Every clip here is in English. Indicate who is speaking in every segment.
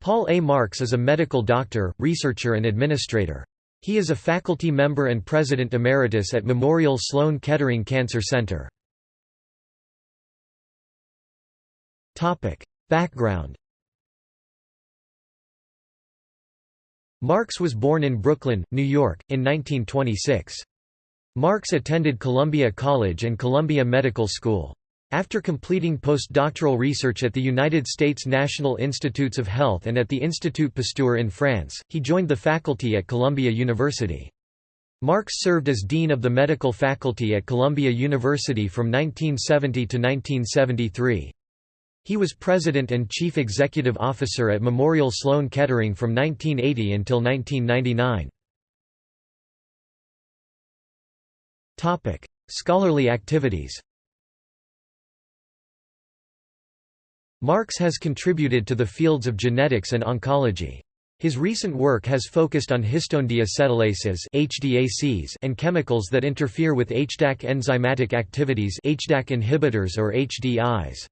Speaker 1: Paul A. Marks is a medical doctor, researcher and administrator. He is a faculty member and president emeritus at Memorial Sloan Kettering Cancer Center. Background Marks was born in Brooklyn, New York, in 1926. Marks attended Columbia College and Columbia Medical School. After completing postdoctoral research at the United States National Institutes of Health and at the Institut Pasteur in France, he joined the faculty at Columbia University. Marks served as Dean of the Medical Faculty at Columbia University from 1970 to 1973. He was President and Chief Executive Officer at Memorial Sloan Kettering from 1980 until 1999. Scholarly activities Marks has contributed to the fields of genetics and oncology. His recent work has focused on histone deacetylases and chemicals that interfere with HDAC enzymatic activities HDAC inhibitors or HDIs.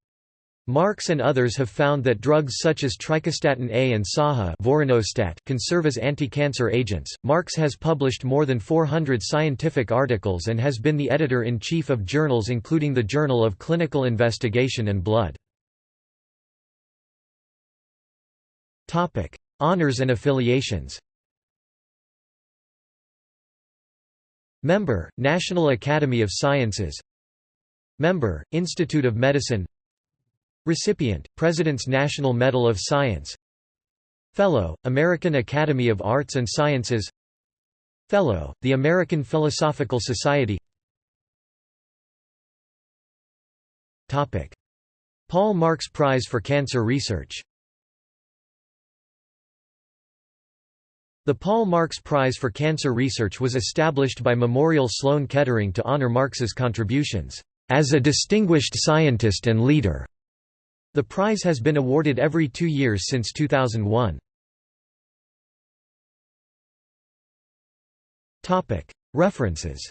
Speaker 1: Marks and others have found that drugs such as trichostatin A and SAHA vorinostat can serve as anti-cancer agents. Marks has published more than 400 scientific articles and has been the editor-in-chief of journals including the Journal of Clinical Investigation and Blood. Topic: Honors and affiliations. Member, National Academy of Sciences. Member, Institute of Medicine. Recipient, President's National Medal of Science Fellow, American Academy of Arts and Sciences Fellow, the American Philosophical Society Topic: Paul Marks Prize for Cancer Research The Paul Marks Prize for Cancer Research was established by Memorial Sloan Kettering to honor Marks's contributions, "...as a distinguished scientist and leader." The prize has been awarded every two years since 2001. References